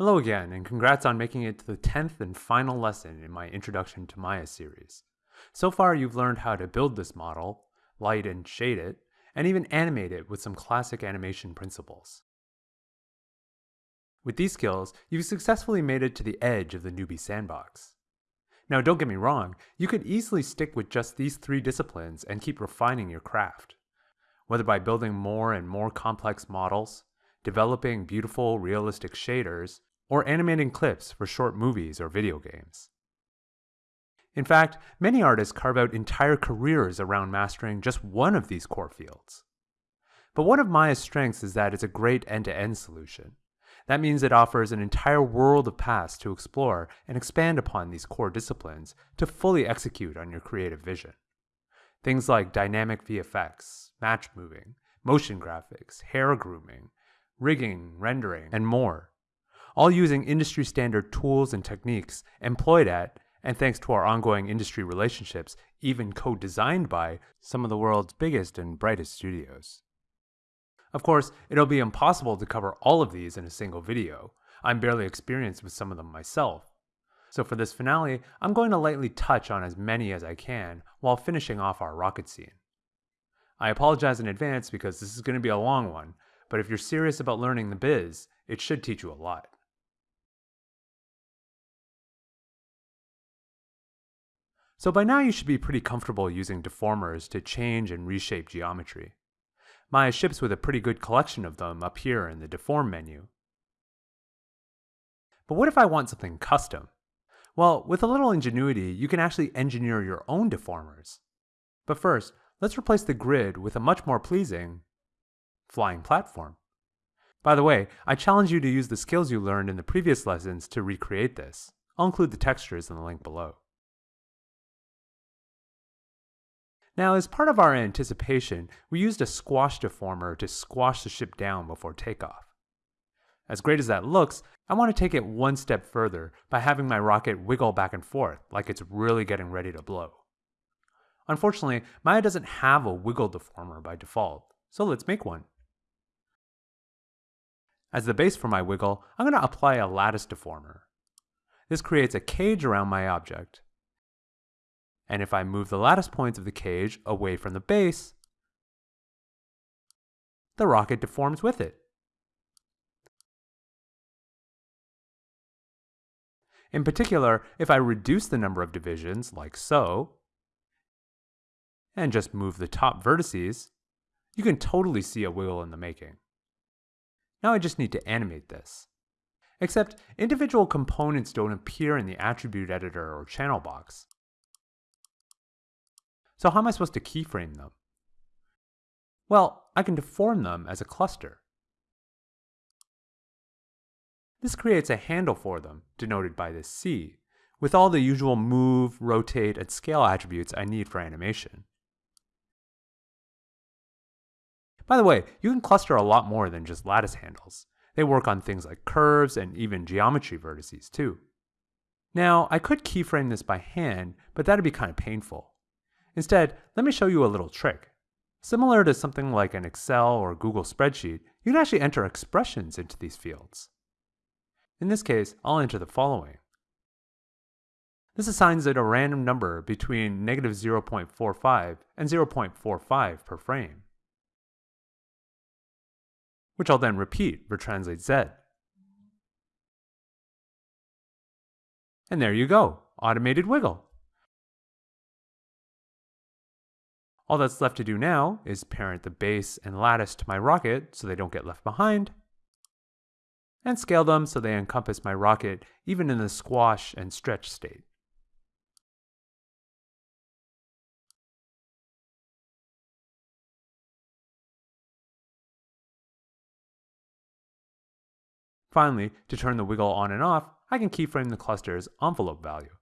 Hello again, and congrats on making it to the 10th and final lesson in my Introduction to Maya series. So far, you've learned how to build this model, light and shade it, and even animate it with some classic animation principles. With these skills, you've successfully made it to the edge of the newbie sandbox. Now, don't get me wrong, you could easily stick with just these three disciplines and keep refining your craft. Whether by building more and more complex models, developing beautiful, realistic shaders, or animating clips for short movies or video games. In fact, many artists carve out entire careers around mastering just one of these core fields. But one of Maya's strengths is that it's a great end to end solution. That means it offers an entire world of paths to explore and expand upon these core disciplines to fully execute on your creative vision. Things like dynamic VFX, match moving, motion graphics, hair grooming, rigging, rendering, and more. All using industry standard tools and techniques employed at, and thanks to our ongoing industry relationships, even co designed by, some of the world's biggest and brightest studios. Of course, it'll be impossible to cover all of these in a single video. I'm barely experienced with some of them myself. So for this finale, I'm going to lightly touch on as many as I can while finishing off our rocket scene. I apologize in advance because this is going to be a long one, but if you're serious about learning the biz, it should teach you a lot. So by now you should be pretty comfortable using deformers to change and reshape geometry. Maya ships with a pretty good collection of them up here in the deform menu. But what if I want something custom? Well, with a little ingenuity, you can actually engineer your own deformers. But first, let's replace the grid with a much more pleasing flying platform. By the way, I challenge you to use the skills you learned in the previous lessons to recreate this. I'll include the textures in the link below. Now, as part of our anticipation, we used a squash deformer to squash the ship down before takeoff. As great as that looks, I want to take it one step further by having my rocket wiggle back and forth like it's really getting ready to blow. Unfortunately, Maya doesn't have a wiggle deformer by default, so let's make one. As the base for my wiggle, I'm going to apply a lattice deformer. This creates a cage around my object, and if I move the lattice points of the cage away from the base, the rocket deforms with it. In particular, if I reduce the number of divisions, like so, and just move the top vertices, you can totally see a wiggle in the making. Now I just need to animate this. Except individual components don't appear in the attribute editor or channel box. So how am I supposed to keyframe them? Well, I can deform them as a cluster. This creates a handle for them, denoted by this C, with all the usual move, rotate, and scale attributes I need for animation. By the way, you can cluster a lot more than just lattice handles. They work on things like curves and even geometry vertices too. Now, I could keyframe this by hand, but that'd be kind of painful. Instead, let me show you a little trick. Similar to something like an Excel or Google spreadsheet, you can actually enter expressions into these fields. In this case, I'll enter the following. This assigns it a random number between negative 0.45 and 0.45 per frame, which I'll then repeat for translate Z. And there you go, automated wiggle. All that's left to do now is parent the base and lattice to my rocket so they don't get left behind, and scale them so they encompass my rocket even in the squash and stretch state. Finally, to turn the wiggle on and off, I can keyframe the cluster's envelope value.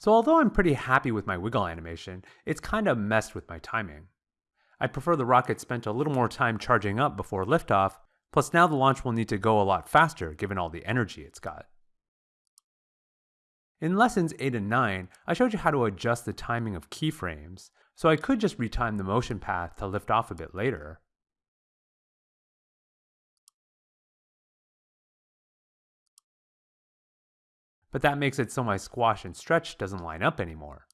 So although I'm pretty happy with my wiggle animation, it's kinda messed with my timing. I'd prefer the rocket spent a little more time charging up before liftoff, plus now the launch will need to go a lot faster given all the energy it's got. In lessons 8 and 9, I showed you how to adjust the timing of keyframes, so I could just retime the motion path to lift off a bit later. But that makes it so my squash and stretch doesn't line up anymore.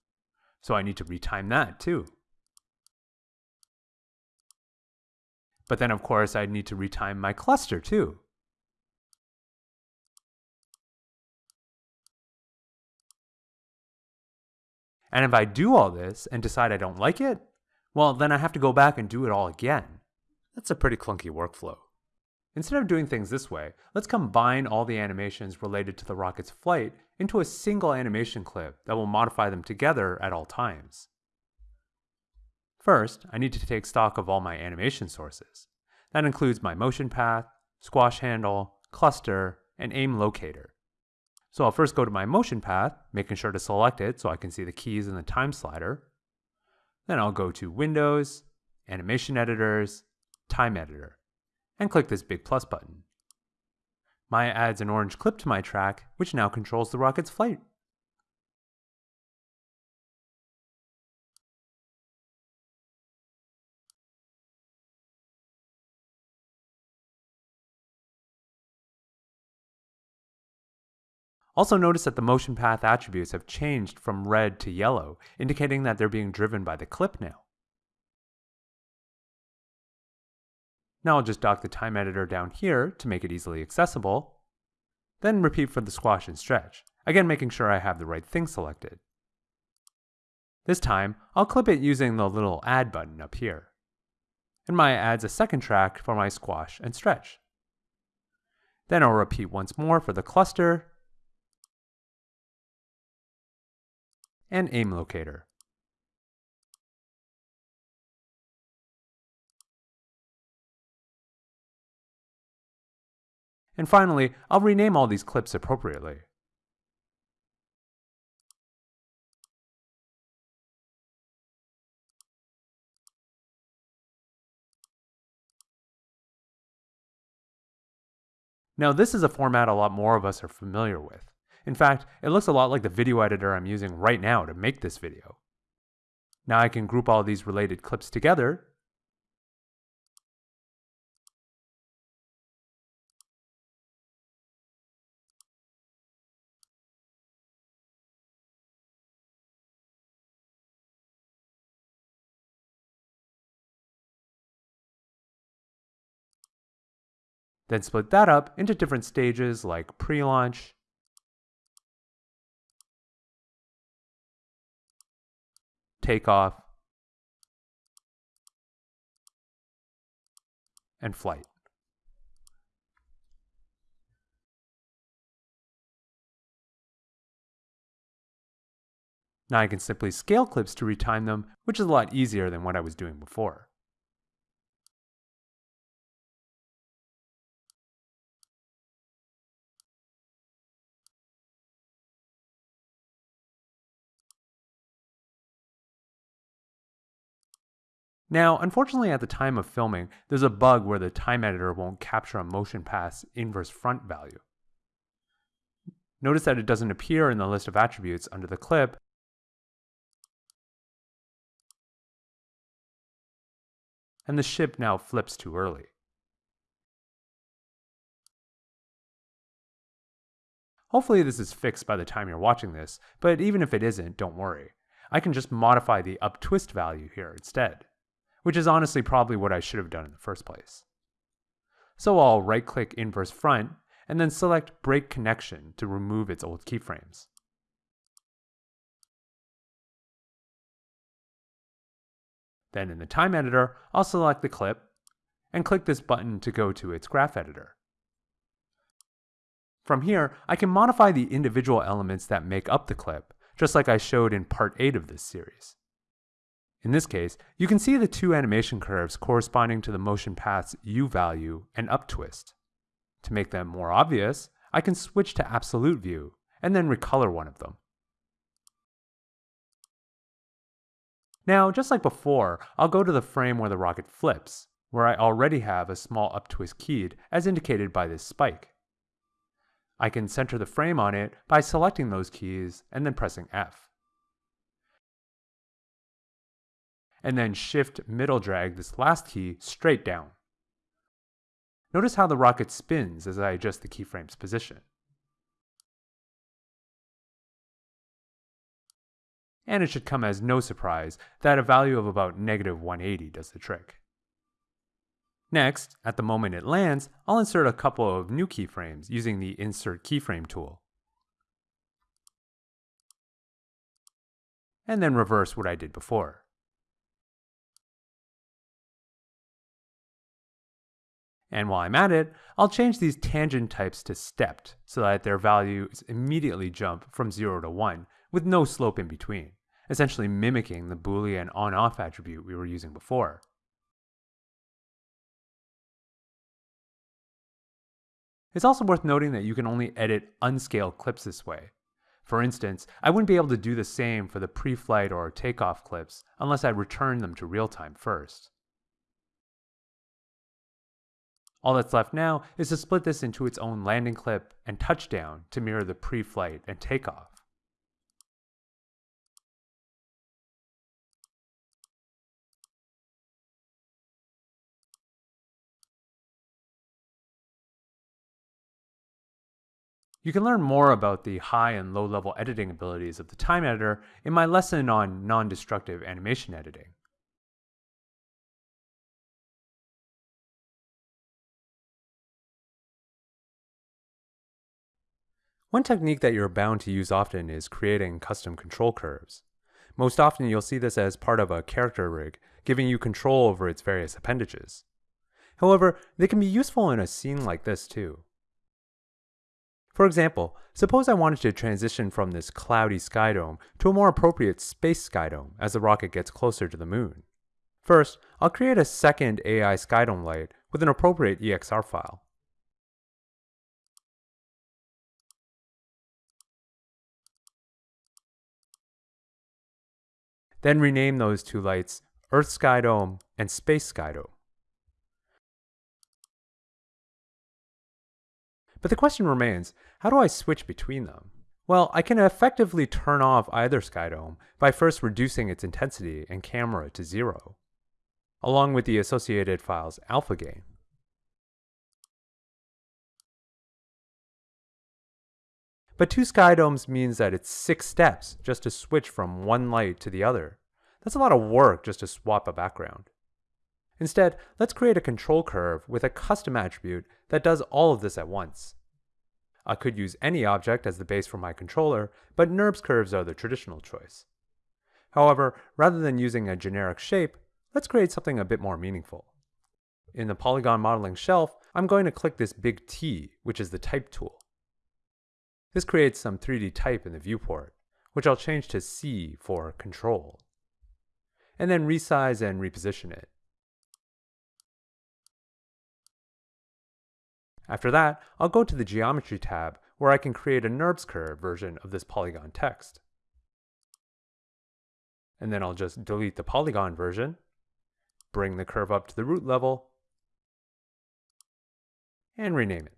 So I need to retime that too. But then of course I'd need to retime my cluster too. And if I do all this and decide I don't like it, well, then I have to go back and do it all again. That's a pretty clunky workflow. Instead of doing things this way, let's combine all the animations related to the rocket's flight into a single animation clip that will modify them together at all times. First, I need to take stock of all my animation sources. That includes my motion path, squash handle, cluster, and aim locator. So I'll first go to my motion path, making sure to select it so I can see the keys in the time slider. Then I'll go to Windows, Animation Editors, Time Editor, and click this big plus button. Maya adds an orange clip to my track, which now controls the rocket's flight. Also notice that the motion path attributes have changed from red to yellow, indicating that they're being driven by the clip now. Now I'll just dock the time editor down here to make it easily accessible. Then repeat for the squash and stretch, again making sure I have the right thing selected. This time, I'll clip it using the little add button up here. And Maya adds a second track for my squash and stretch. Then I'll repeat once more for the cluster and aim locator. And finally, I'll rename all these clips appropriately. Now this is a format a lot more of us are familiar with. In fact, it looks a lot like the video editor I'm using right now to make this video. Now I can group all these related clips together Then split that up into different stages like pre-launch, takeoff, and flight. Now I can simply scale clips to retime them, which is a lot easier than what I was doing before. Now, unfortunately at the time of filming, there's a bug where the time editor won't capture a motion path's inverse front value. Notice that it doesn't appear in the list of attributes under the clip, and the ship now flips too early. Hopefully this is fixed by the time you're watching this, but even if it isn't, don't worry. I can just modify the up twist value here instead which is honestly probably what I should have done in the first place. So I'll right click inverse front and then select break connection to remove its old keyframes. Then in the time editor, I'll select the clip and click this button to go to its graph editor. From here, I can modify the individual elements that make up the clip, just like I showed in part 8 of this series. In this case, you can see the two animation curves corresponding to the motion path's U value and up twist. To make them more obvious, I can switch to absolute view and then recolor one of them. Now, just like before, I'll go to the frame where the rocket flips, where I already have a small uptwist keyed as indicated by this spike. I can center the frame on it by selecting those keys and then pressing F. And then shift middle drag this last key straight down. Notice how the rocket spins as I adjust the keyframe's position. And it should come as no surprise that a value of about negative 180 does the trick. Next, at the moment it lands, I'll insert a couple of new keyframes using the Insert Keyframe tool. And then reverse what I did before. And while I'm at it, I'll change these tangent types to stepped so that their values immediately jump from 0 to 1 with no slope in between, essentially mimicking the boolean on-off attribute we were using before. It's also worth noting that you can only edit unscaled clips this way. For instance, I wouldn't be able to do the same for the pre-flight or takeoff clips unless I returned them to real time first. All that's left now is to split this into its own landing clip and touchdown to mirror the pre-flight and takeoff. You can learn more about the high and low level editing abilities of the time editor in my lesson on non-destructive animation editing. One technique that you're bound to use often is creating custom control curves. Most often you'll see this as part of a character rig, giving you control over its various appendages. However, they can be useful in a scene like this too. For example, suppose I wanted to transition from this cloudy sky dome to a more appropriate space sky dome as the rocket gets closer to the moon. First, I'll create a second AI skydome light with an appropriate EXR file. Then rename those two lights Earth Sky Dome and Space Sky Dome. But the question remains, how do I switch between them? Well, I can effectively turn off either Skydome by first reducing its intensity and camera to zero, along with the associated file's alpha gain. But two Skydomes means that it's six steps just to switch from one light to the other. That's a lot of work just to swap a background. Instead, let's create a control curve with a custom attribute that does all of this at once. I could use any object as the base for my controller, but NURBS curves are the traditional choice. However, rather than using a generic shape, let's create something a bit more meaningful. In the polygon modeling shelf, I'm going to click this big T, which is the type tool. This creates some 3D type in the viewport, which I'll change to C for control, and then resize and reposition it. After that, I'll go to the Geometry tab where I can create a NURBS curve version of this polygon text. And then I'll just delete the polygon version, bring the curve up to the root level, and rename it.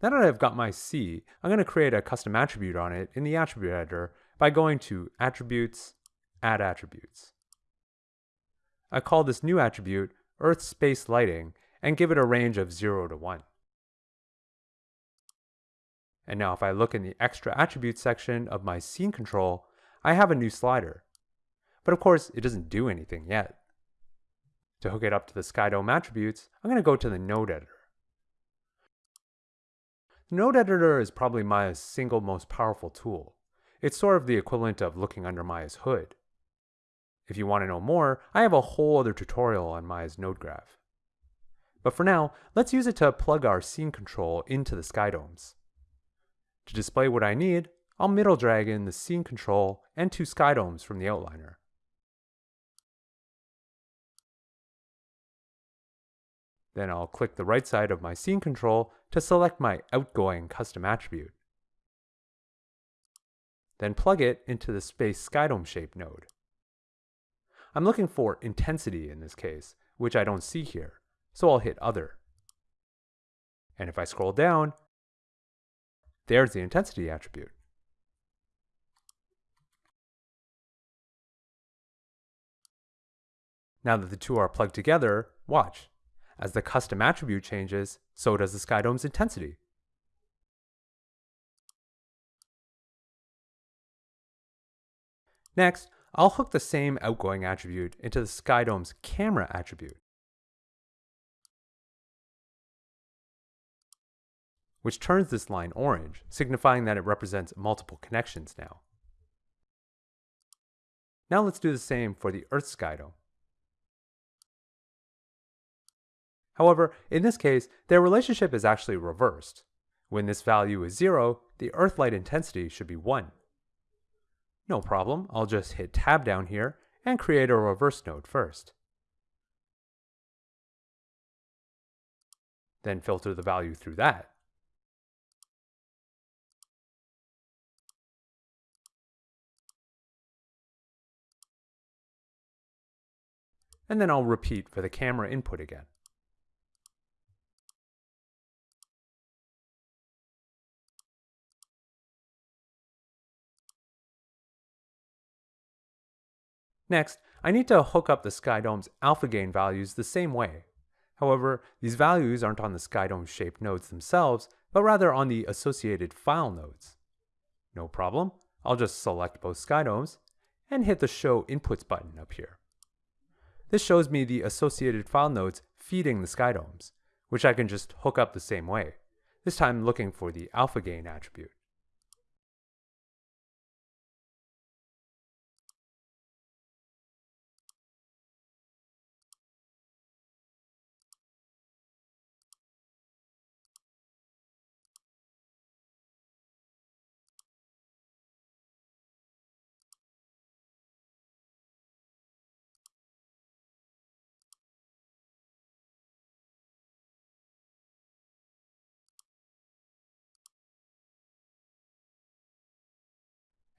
Now that I've got my C, I'm going to create a custom attribute on it in the attribute editor by going to Attributes, Add Attributes. I call this new attribute Earth Space Lighting and give it a range of 0 to 1. And now if I look in the extra attributes section of my scene control, I have a new slider. But of course, it doesn't do anything yet. To hook it up to the SkyDome attributes, I'm going to go to the node editor. Node editor is probably Maya's single most powerful tool. It's sort of the equivalent of looking under Maya's hood. If you want to know more, I have a whole other tutorial on Maya's node graph. But for now, let's use it to plug our scene control into the skydomes. To display what I need, I'll middle drag in the scene control and two skydomes from the outliner. Then I'll click the right side of my scene control to select my outgoing custom attribute. then plug it into the space skydome shape node. I'm looking for intensity in this case, which I don't see here, so I'll hit Other. And if I scroll down, there's the intensity attribute. Now that the two are plugged together, watch. As the custom attribute changes, so does the skydome's intensity. Next, I'll hook the same outgoing attribute into the skydome's camera attribute. which turns this line orange, signifying that it represents multiple connections now. Now let's do the same for the Earth skydome. However, in this case, their relationship is actually reversed. When this value is 0, the Earth light intensity should be 1. No problem, I'll just hit Tab down here and create a reverse node first. Then filter the value through that. and then I'll repeat for the camera input again. Next, I need to hook up the SkyDome's alpha gain values the same way. However, these values aren't on the SkyDome shaped nodes themselves, but rather on the associated file nodes. No problem, I'll just select both SkyDomes and hit the Show Inputs button up here. This shows me the associated file nodes feeding the SkyDomes, which I can just hook up the same way, this time looking for the alpha gain attribute.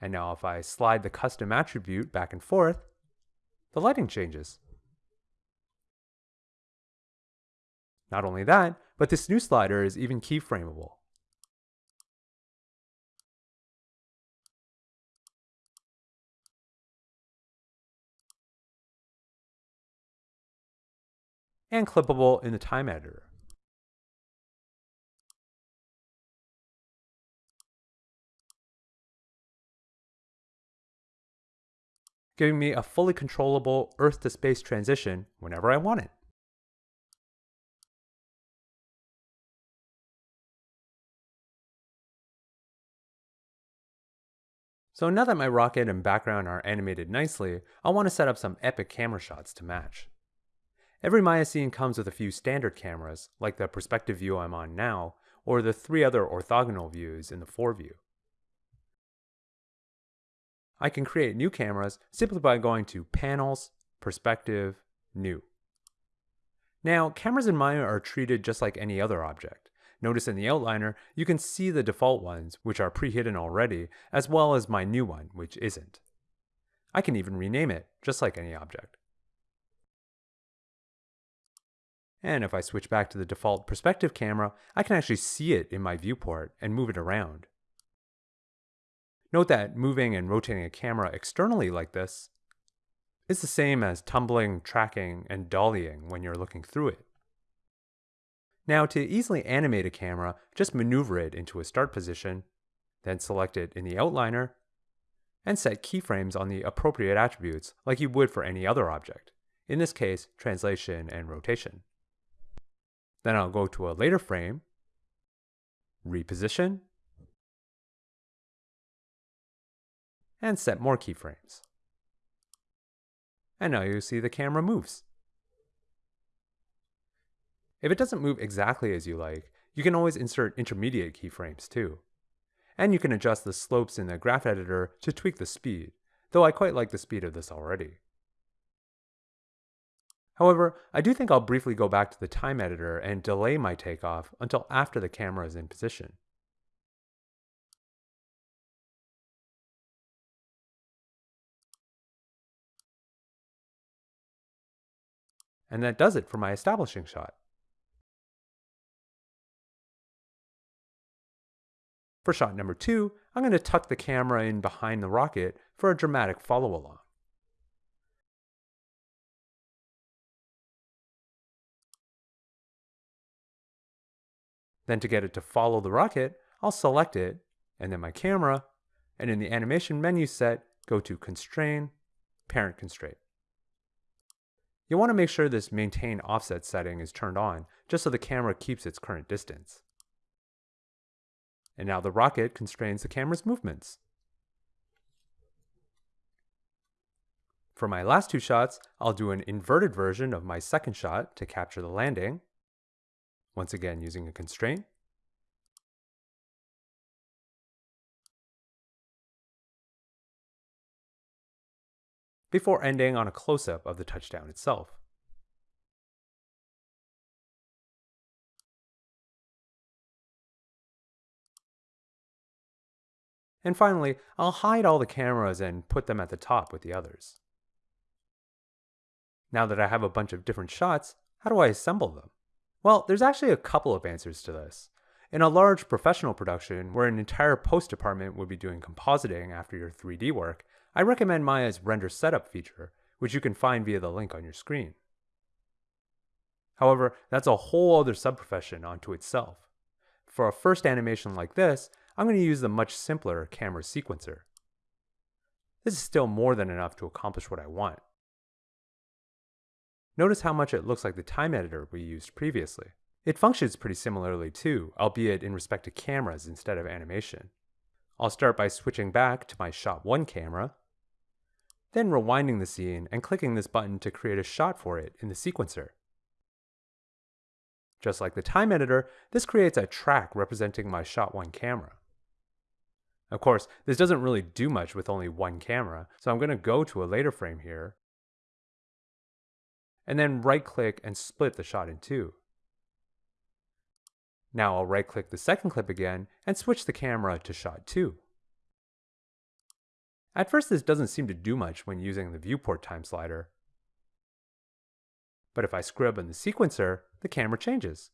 And now if I slide the custom attribute back and forth, the lighting changes. Not only that, but this new slider is even keyframeable. and clippable in the time editor. Giving me a fully controllable Earth to space transition whenever I want it. So now that my rocket and background are animated nicely, I want to set up some epic camera shots to match. Every Maya scene comes with a few standard cameras, like the perspective view I'm on now, or the three other orthogonal views in the 4 view. I can create new cameras simply by going to Panels, Perspective, New. Now, cameras in Maya are treated just like any other object. Notice in the outliner, you can see the default ones, which are pre-hidden already, as well as my new one, which isn't. I can even rename it, just like any object. And if I switch back to the default perspective camera, I can actually see it in my viewport and move it around. Note that moving and rotating a camera externally like this is the same as tumbling, tracking, and dollying when you're looking through it. Now to easily animate a camera, just maneuver it into a start position, then select it in the outliner, and set keyframes on the appropriate attributes like you would for any other object, in this case, translation and rotation. Then I'll go to a later frame, reposition, and set more keyframes. And now you see the camera moves. If it doesn't move exactly as you like, you can always insert intermediate keyframes too. And you can adjust the slopes in the graph editor to tweak the speed, though I quite like the speed of this already. However, I do think I'll briefly go back to the time editor and delay my takeoff until after the camera is in position. And that does it for my establishing shot. For shot number two, I'm going to tuck the camera in behind the rocket for a dramatic follow along. Then to get it to follow the rocket, I'll select it, and then my camera, and in the animation menu set, go to Constrain, Parent Constraint. You'll want to make sure this Maintain Offset setting is turned on, just so the camera keeps its current distance. And now the rocket constrains the camera's movements. For my last two shots, I'll do an inverted version of my second shot to capture the landing, once again using a constraint. Before ending on a close-up of the touchdown itself. And finally, I'll hide all the cameras and put them at the top with the others. Now that I have a bunch of different shots, how do I assemble them? Well, there's actually a couple of answers to this. In a large professional production where an entire post department would be doing compositing after your 3D work, I recommend Maya's render setup feature, which you can find via the link on your screen. However, that's a whole other subprofession onto itself. For a first animation like this, I'm going to use the much simpler camera sequencer. This is still more than enough to accomplish what I want. Notice how much it looks like the time editor we used previously. It functions pretty similarly too, albeit in respect to cameras instead of animation. I'll start by switching back to my Shot 1 camera, then rewinding the scene and clicking this button to create a shot for it in the sequencer. Just like the time editor, this creates a track representing my Shot 1 camera. Of course, this doesn't really do much with only one camera, so I'm going to go to a later frame here and then right click and split the shot in two. Now I'll right click the second clip again and switch the camera to shot 2. At first this doesn't seem to do much when using the viewport time slider. But if I scrub in the sequencer, the camera changes.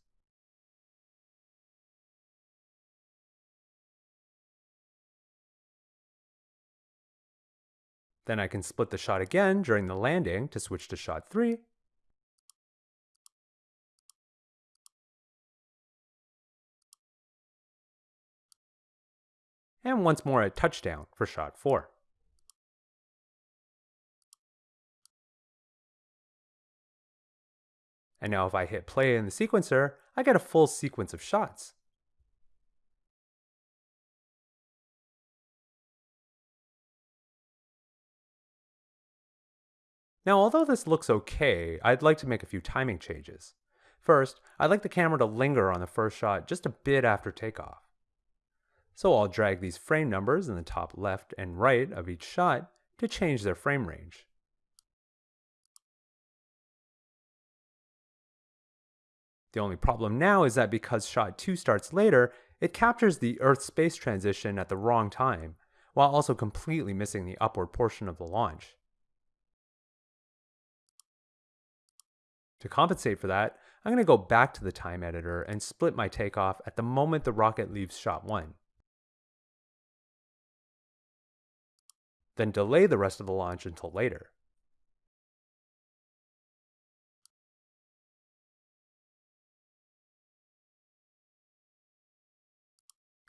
Then I can split the shot again during the landing to switch to shot 3, and once more a touchdown for shot 4. And now if I hit play in the sequencer, I get a full sequence of shots. Now although this looks okay, I'd like to make a few timing changes. First, I'd like the camera to linger on the first shot just a bit after takeoff. So I'll drag these frame numbers in the top left and right of each shot to change their frame range. The only problem now is that because shot 2 starts later, it captures the Earth-space transition at the wrong time, while also completely missing the upward portion of the launch. To compensate for that, I'm going to go back to the time editor and split my takeoff at the moment the rocket leaves shot 1. then delay the rest of the launch until later.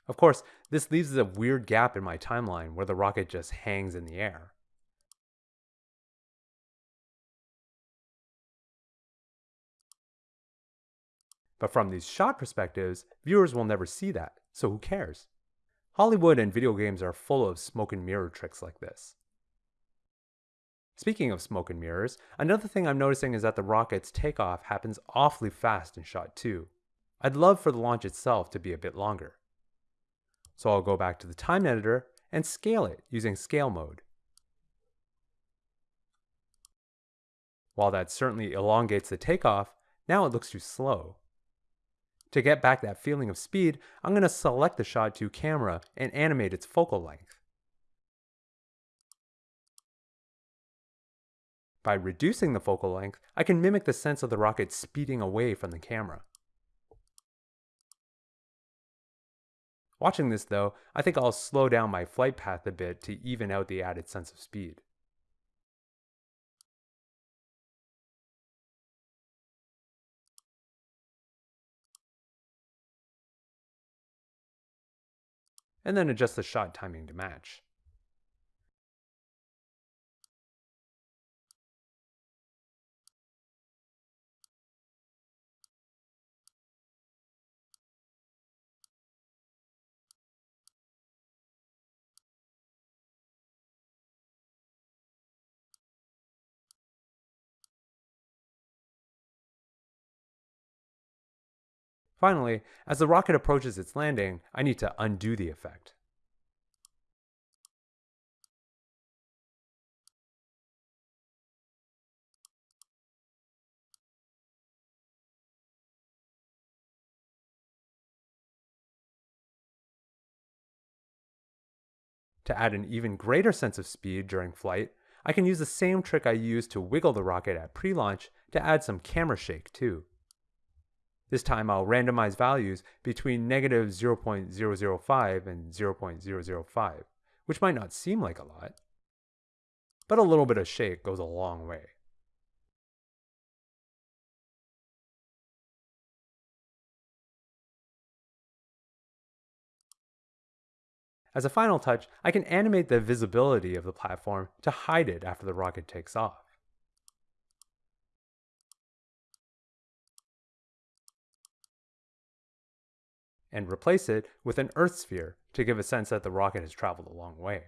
Of course, this leaves a weird gap in my timeline where the rocket just hangs in the air. But from these shot perspectives, viewers will never see that, so who cares? Hollywood and video games are full of smoke and mirror tricks like this. Speaking of smoke and mirrors, another thing I'm noticing is that the rocket's takeoff happens awfully fast in shot 2. I'd love for the launch itself to be a bit longer. So I'll go back to the time editor and scale it using scale mode. While that certainly elongates the takeoff, now it looks too slow. To get back that feeling of speed, I'm going to select the Shot 2 camera and animate its focal length. By reducing the focal length, I can mimic the sense of the rocket speeding away from the camera. Watching this though, I think I'll slow down my flight path a bit to even out the added sense of speed. And then adjust the shot timing to match. Finally, as the rocket approaches its landing, I need to undo the effect. To add an even greater sense of speed during flight, I can use the same trick I used to wiggle the rocket at pre-launch to add some camera shake too. This time I'll randomize values between negative 0.005 and 0.005, which might not seem like a lot, but a little bit of shake goes a long way. As a final touch, I can animate the visibility of the platform to hide it after the rocket takes off. And replace it with an Earth sphere to give a sense that the rocket has traveled a long way.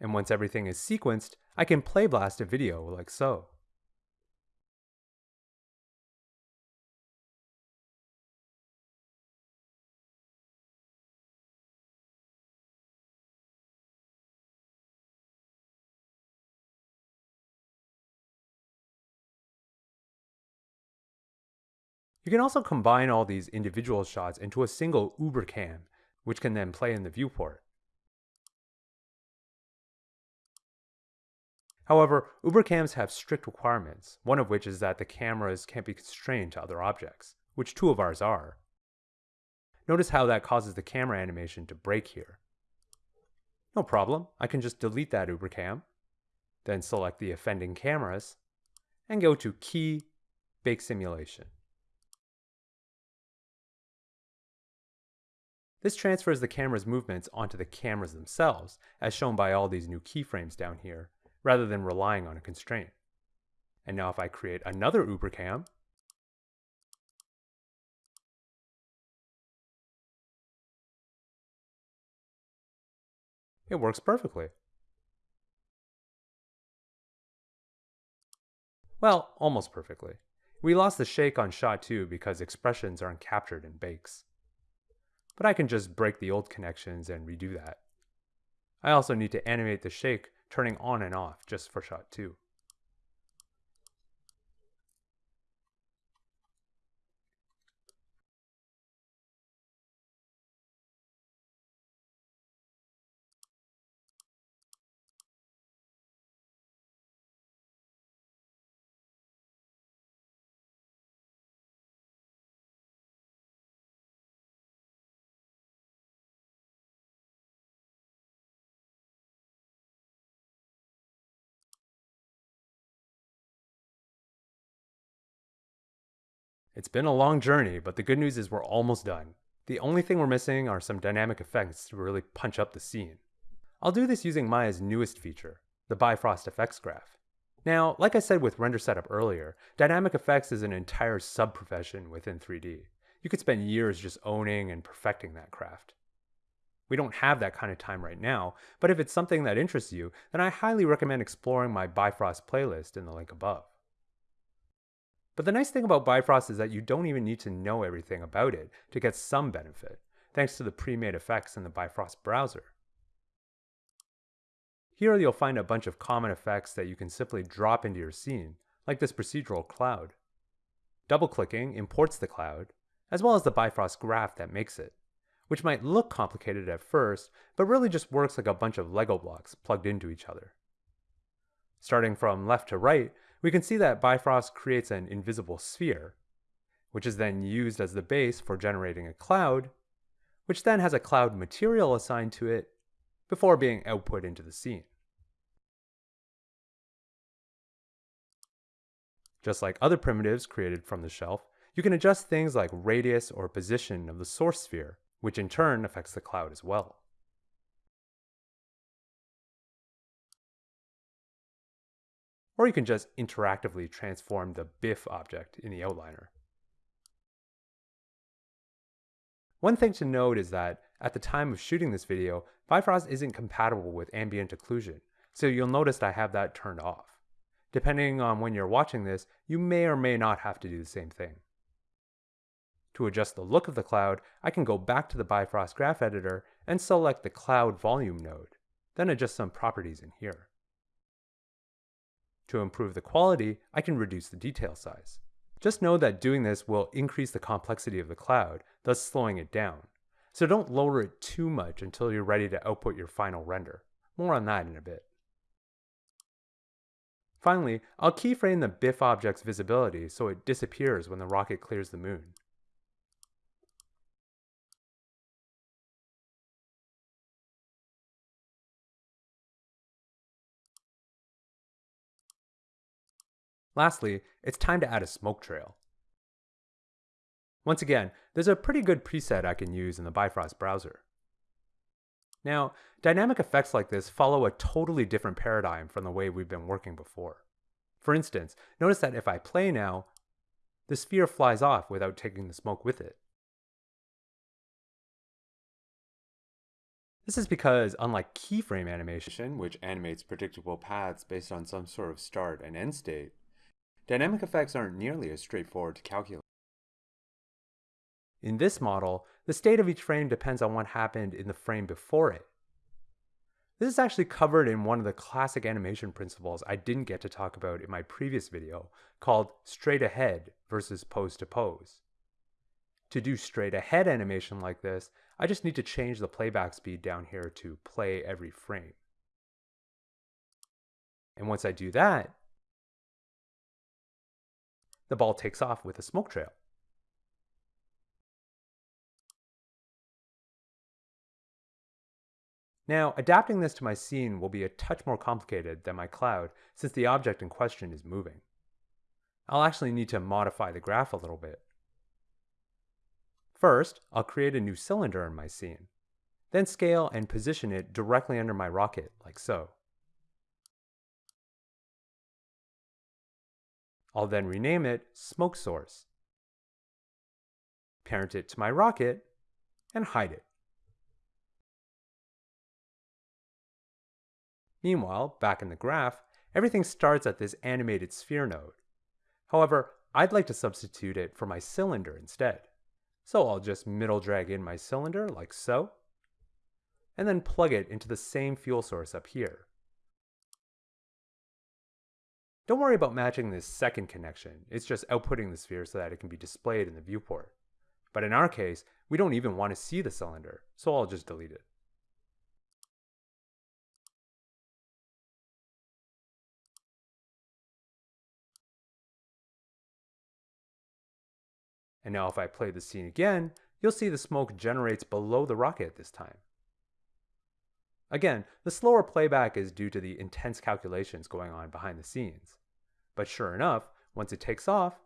And once everything is sequenced, I can play blast a video like so. You can also combine all these individual shots into a single Ubercam, which can then play in the viewport. However, Ubercams have strict requirements, one of which is that the cameras can't be constrained to other objects, which two of ours are. Notice how that causes the camera animation to break here. No problem, I can just delete that Ubercam, then select the offending cameras, and go to Key, Bake Simulation. This transfers the camera's movements onto the cameras themselves, as shown by all these new keyframes down here, rather than relying on a constraint. And now if I create another Ubercam, it works perfectly. Well, almost perfectly. We lost the shake on shot 2 because expressions aren't captured in bakes but I can just break the old connections and redo that. I also need to animate the shake turning on and off just for shot 2. It's been a long journey, but the good news is we're almost done. The only thing we're missing are some dynamic effects to really punch up the scene. I'll do this using Maya's newest feature, the Bifrost Effects Graph. Now, like I said with render setup earlier, dynamic effects is an entire sub-profession within 3D. You could spend years just owning and perfecting that craft. We don't have that kind of time right now, but if it's something that interests you, then I highly recommend exploring my Bifrost playlist in the link above. But the nice thing about Bifrost is that you don't even need to know everything about it to get some benefit, thanks to the pre-made effects in the Bifrost browser. Here you'll find a bunch of common effects that you can simply drop into your scene, like this procedural cloud. Double-clicking imports the cloud, as well as the Bifrost graph that makes it, which might look complicated at first, but really just works like a bunch of Lego blocks plugged into each other. Starting from left to right, we can see that Bifrost creates an invisible sphere, which is then used as the base for generating a cloud, which then has a cloud material assigned to it before being output into the scene. Just like other primitives created from the shelf, you can adjust things like radius or position of the source sphere, which in turn affects the cloud as well. Or you can just interactively transform the BIF object in the outliner. One thing to note is that at the time of shooting this video, Bifrost isn't compatible with ambient occlusion, so you'll notice I have that turned off. Depending on when you're watching this, you may or may not have to do the same thing. To adjust the look of the cloud, I can go back to the Bifrost Graph Editor and select the Cloud Volume node, then adjust some properties in here. To improve the quality, I can reduce the detail size. Just know that doing this will increase the complexity of the cloud, thus slowing it down. So don't lower it too much until you're ready to output your final render. More on that in a bit. Finally, I'll keyframe the BIF object's visibility so it disappears when the rocket clears the moon. Lastly, it's time to add a smoke trail. Once again, there's a pretty good preset I can use in the Bifrost browser. Now, dynamic effects like this follow a totally different paradigm from the way we've been working before. For instance, notice that if I play now, the sphere flies off without taking the smoke with it. This is because, unlike keyframe animation, which animates predictable paths based on some sort of start and end state, dynamic effects aren't nearly as straightforward to calculate. In this model, the state of each frame depends on what happened in the frame before it. This is actually covered in one of the classic animation principles I didn't get to talk about in my previous video called straight ahead versus pose to pose. To do straight ahead animation like this, I just need to change the playback speed down here to play every frame. And once I do that, the ball takes off with a smoke trail. Now, adapting this to my scene will be a touch more complicated than my cloud since the object in question is moving. I'll actually need to modify the graph a little bit. First, I'll create a new cylinder in my scene, then scale and position it directly under my rocket, like so. I'll then rename it Smoke Source, parent it to my rocket, and hide it. Meanwhile, back in the graph, everything starts at this animated sphere node. However, I'd like to substitute it for my cylinder instead. So I'll just middle drag in my cylinder like so, and then plug it into the same fuel source up here. Don't worry about matching this second connection, it's just outputting the sphere so that it can be displayed in the viewport. But in our case, we don't even want to see the cylinder, so I'll just delete it. And now if I play the scene again, you'll see the smoke generates below the rocket this time. Again, the slower playback is due to the intense calculations going on behind the scenes. But sure enough, once it takes off,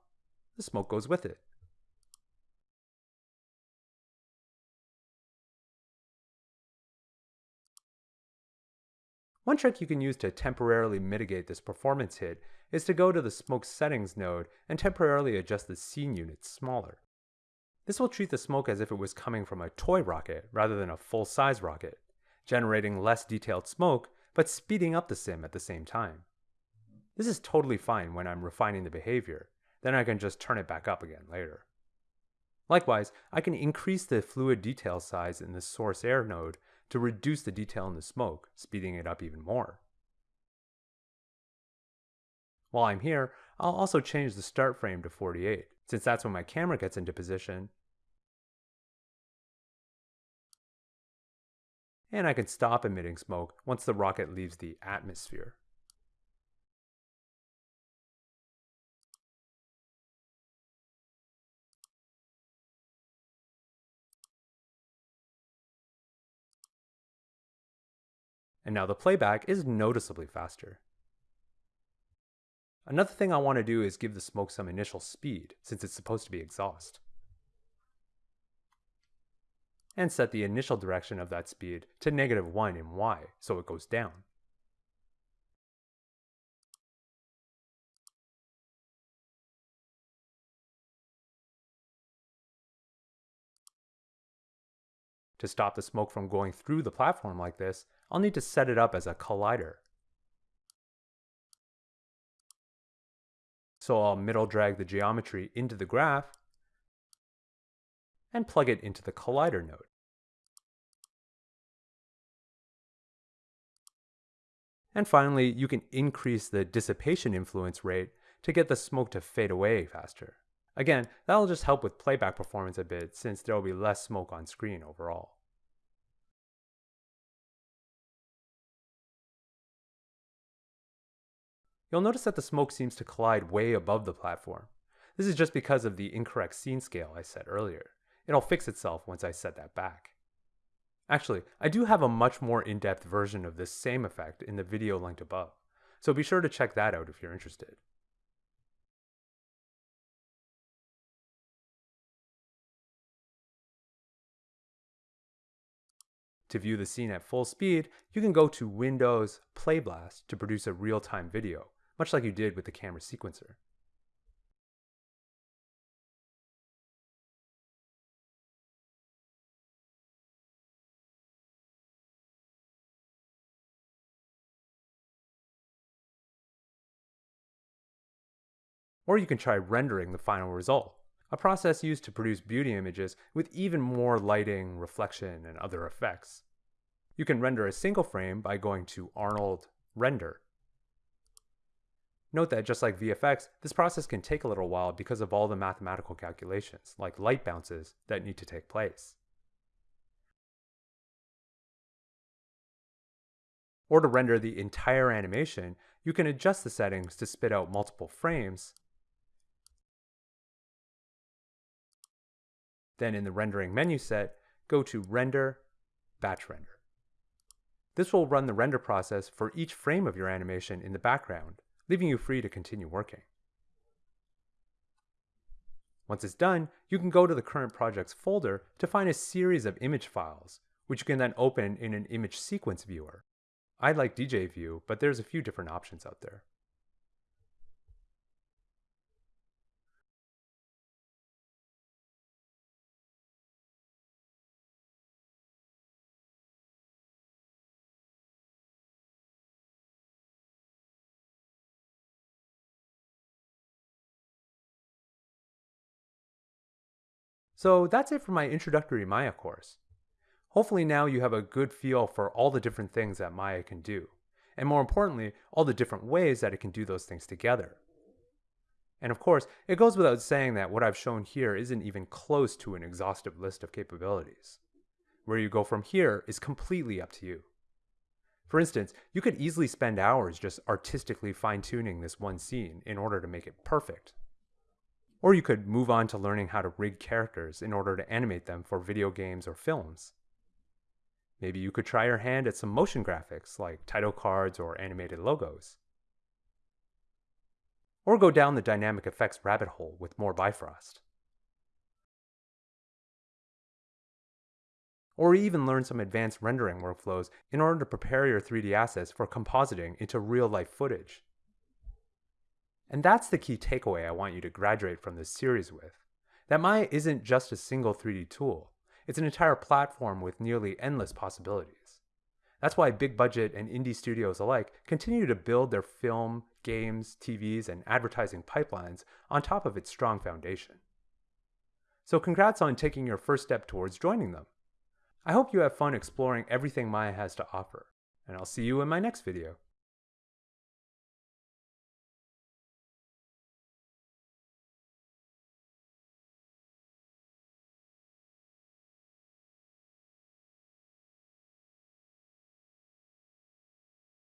the smoke goes with it. One trick you can use to temporarily mitigate this performance hit is to go to the smoke settings node and temporarily adjust the scene units smaller. This will treat the smoke as if it was coming from a toy rocket rather than a full-size rocket, generating less detailed smoke, but speeding up the sim at the same time. This is totally fine when I'm refining the behavior, then I can just turn it back up again later. Likewise, I can increase the fluid detail size in the source air node to reduce the detail in the smoke, speeding it up even more. While I'm here, I'll also change the start frame to 48, since that's when my camera gets into position And I can stop emitting smoke once the rocket leaves the atmosphere. And now the playback is noticeably faster. Another thing I want to do is give the smoke some initial speed, since it's supposed to be exhaust. And set the initial direction of that speed to negative 1 in y, so it goes down. To stop the smoke from going through the platform like this, I'll need to set it up as a collider. So I'll middle drag the geometry into the graph and plug it into the collider node. And finally, you can increase the dissipation influence rate to get the smoke to fade away faster. Again, that'll just help with playback performance a bit since there will be less smoke on screen overall. You'll notice that the smoke seems to collide way above the platform. This is just because of the incorrect scene scale I set earlier. It'll fix itself once I set that back. Actually, I do have a much more in-depth version of this same effect in the video linked above, so be sure to check that out if you're interested. To view the scene at full speed, you can go to Windows Playblast to produce a real-time video, much like you did with the camera sequencer. Or you can try rendering the final result, a process used to produce beauty images with even more lighting, reflection, and other effects. You can render a single frame by going to Arnold Render Note that just like VFX, this process can take a little while because of all the mathematical calculations, like light bounces, that need to take place. Or to render the entire animation, you can adjust the settings to spit out multiple frames. Then in the rendering menu set, go to Render, Batch Render. This will run the render process for each frame of your animation in the background leaving you free to continue working. Once it's done, you can go to the current projects folder to find a series of image files, which you can then open in an image sequence viewer. I like DJView, but there's a few different options out there. So that's it for my introductory Maya course. Hopefully now you have a good feel for all the different things that Maya can do, and more importantly, all the different ways that it can do those things together. And of course, it goes without saying that what I've shown here isn't even close to an exhaustive list of capabilities. Where you go from here is completely up to you. For instance, you could easily spend hours just artistically fine-tuning this one scene in order to make it perfect. Or you could move on to learning how to rig characters in order to animate them for video games or films. Maybe you could try your hand at some motion graphics like title cards or animated logos. Or go down the dynamic effects rabbit hole with more Bifrost. Or even learn some advanced rendering workflows in order to prepare your 3D assets for compositing into real life footage. And that's the key takeaway I want you to graduate from this series with. That Maya isn't just a single 3D tool. It's an entire platform with nearly endless possibilities. That's why big budget and indie studios alike continue to build their film, games, TVs, and advertising pipelines on top of its strong foundation. So congrats on taking your first step towards joining them. I hope you have fun exploring everything Maya has to offer, and I'll see you in my next video.